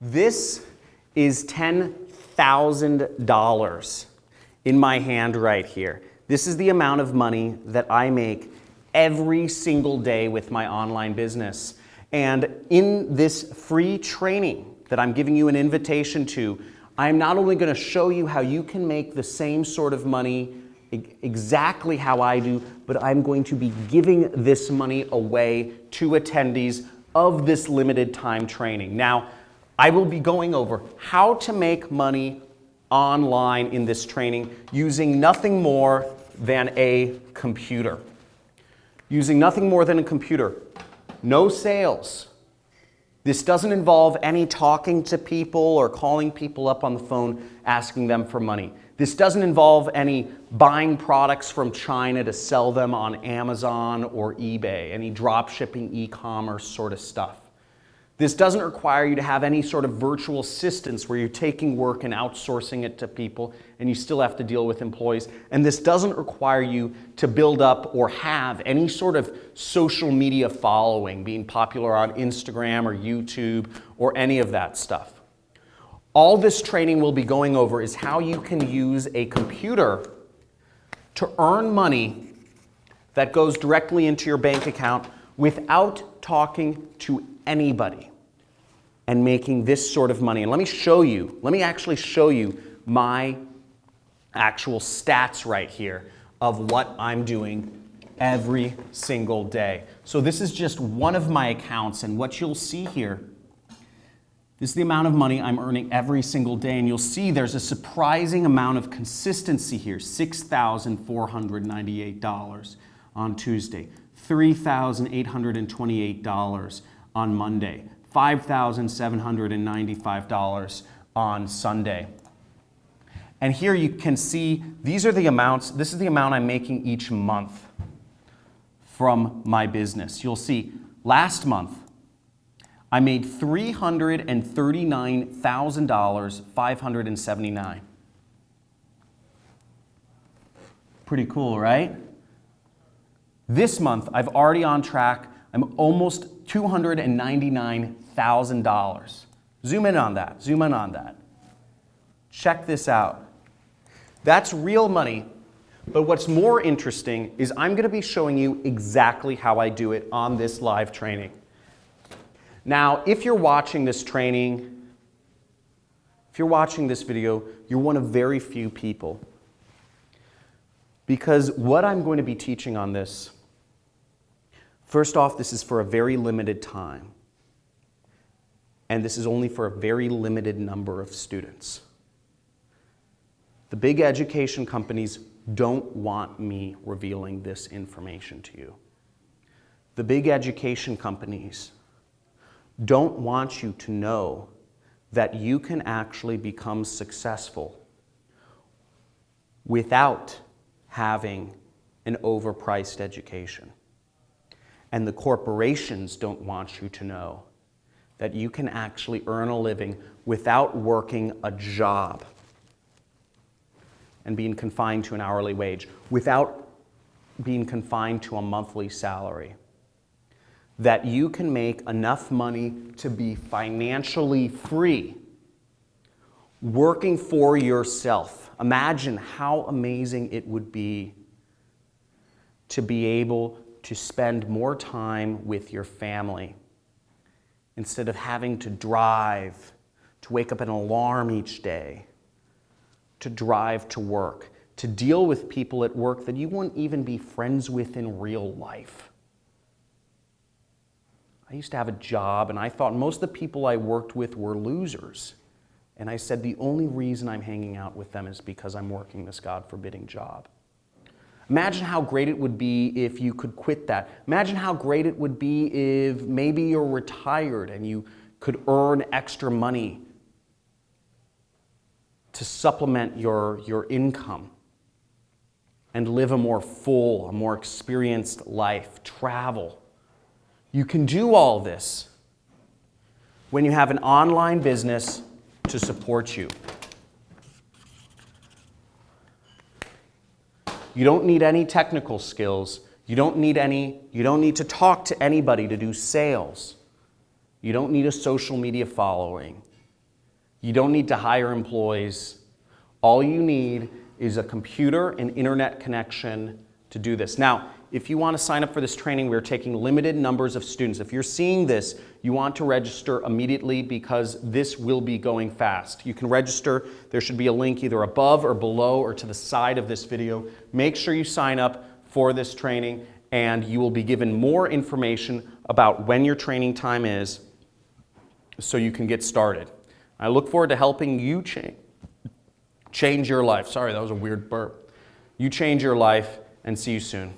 This is $10,000 in my hand right here. This is the amount of money that I make every single day with my online business. And in this free training that I'm giving you an invitation to, I'm not only going to show you how you can make the same sort of money exactly how I do, but I'm going to be giving this money away to attendees of this limited time training. Now, I will be going over how to make money online in this training using nothing more than a computer. Using nothing more than a computer. No sales. This doesn't involve any talking to people or calling people up on the phone asking them for money. This doesn't involve any buying products from China to sell them on Amazon or eBay, any drop shipping, e-commerce sort of stuff. This doesn't require you to have any sort of virtual assistants where you're taking work and outsourcing it to people and you still have to deal with employees. And this doesn't require you to build up or have any sort of social media following, being popular on Instagram or YouTube or any of that stuff. All this training we'll be going over is how you can use a computer to earn money that goes directly into your bank account without talking to anybody and making this sort of money. And let me show you, let me actually show you my actual stats right here of what I'm doing every single day. So this is just one of my accounts and what you'll see here this is the amount of money I'm earning every single day, and you'll see there's a surprising amount of consistency here, $6,498 on Tuesday, $3,828 on Monday, $5,795 on Sunday. And here you can see these are the amounts, this is the amount I'm making each month from my business. You'll see last month, I made $339,000, 579. Pretty cool, right? This month, I've already on track. I'm almost $299,000. Zoom in on that, zoom in on that. Check this out. That's real money, but what's more interesting is I'm gonna be showing you exactly how I do it on this live training. Now, if you're watching this training, if you're watching this video, you're one of very few people. Because what I'm going to be teaching on this, first off, this is for a very limited time. And this is only for a very limited number of students. The big education companies don't want me revealing this information to you. The big education companies don't want you to know that you can actually become successful without having an overpriced education. And the corporations don't want you to know that you can actually earn a living without working a job and being confined to an hourly wage, without being confined to a monthly salary that you can make enough money to be financially free working for yourself. Imagine how amazing it would be to be able to spend more time with your family instead of having to drive, to wake up an alarm each day, to drive to work, to deal with people at work that you won't even be friends with in real life. I used to have a job and I thought most of the people I worked with were losers. And I said, the only reason I'm hanging out with them is because I'm working this God forbidding job. Imagine how great it would be if you could quit that. Imagine how great it would be if maybe you're retired and you could earn extra money to supplement your, your income and live a more full, a more experienced life, travel. You can do all this when you have an online business to support you. You don't need any technical skills. You don't need any, you don't need to talk to anybody to do sales. You don't need a social media following. You don't need to hire employees. All you need is a computer and internet connection to do this. Now, if you want to sign up for this training, we're taking limited numbers of students. If you're seeing this, you want to register immediately because this will be going fast. You can register. There should be a link either above or below or to the side of this video. Make sure you sign up for this training and you will be given more information about when your training time is so you can get started. I look forward to helping you change, change your life. Sorry, that was a weird burp. You change your life and see you soon.